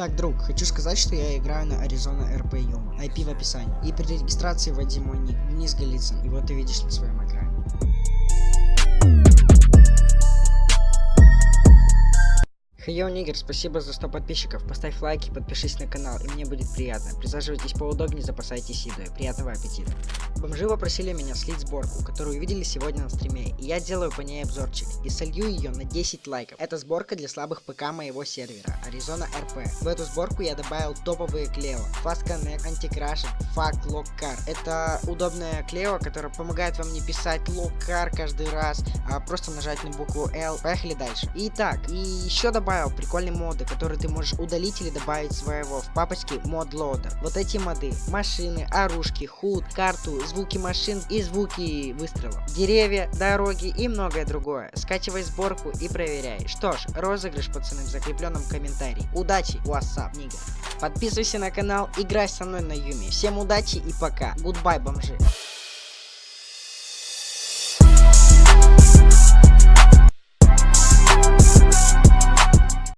Так, друг, хочу сказать, что я играю на Arizona RP Yuma. IP в описании. И при регистрации вводи мой ник, Денис Голицын. И вот ты видишь на своем экране. Хейо Нигер, спасибо за 100 подписчиков. Поставь лайки, подпишись на канал, и мне будет приятно. Присаживайтесь поудобнее, запасайтесь едой. Приятного аппетита. Бомжи попросили меня слить сборку, которую увидели сегодня на стриме, и я делаю по ней обзорчик, и солью ее на 10 лайков. Это сборка для слабых ПК моего сервера, Arizona RP. В эту сборку я добавил топовые клео, Fast Connect, Anti-Crashing, Fact Lock Car. Это удобная клео, которая помогает вам не писать Lock Car каждый раз, а просто нажать на букву L. Поехали дальше. Итак, и еще добавил прикольные моды, которые ты можешь удалить или добавить своего в папочке Mod Loader. Вот эти моды, машины, оружки, худ, карту, звуки машин и звуки выстрелов, деревья, дороги и многое другое. Скачивай сборку и проверяй. Что ж, розыгрыш, пацаны, в закрепленном комментарии. Удачи, WhatsApp, нигер. Подписывайся на канал, играй со мной на Юме. Всем удачи и пока. Goodbye, бомжи.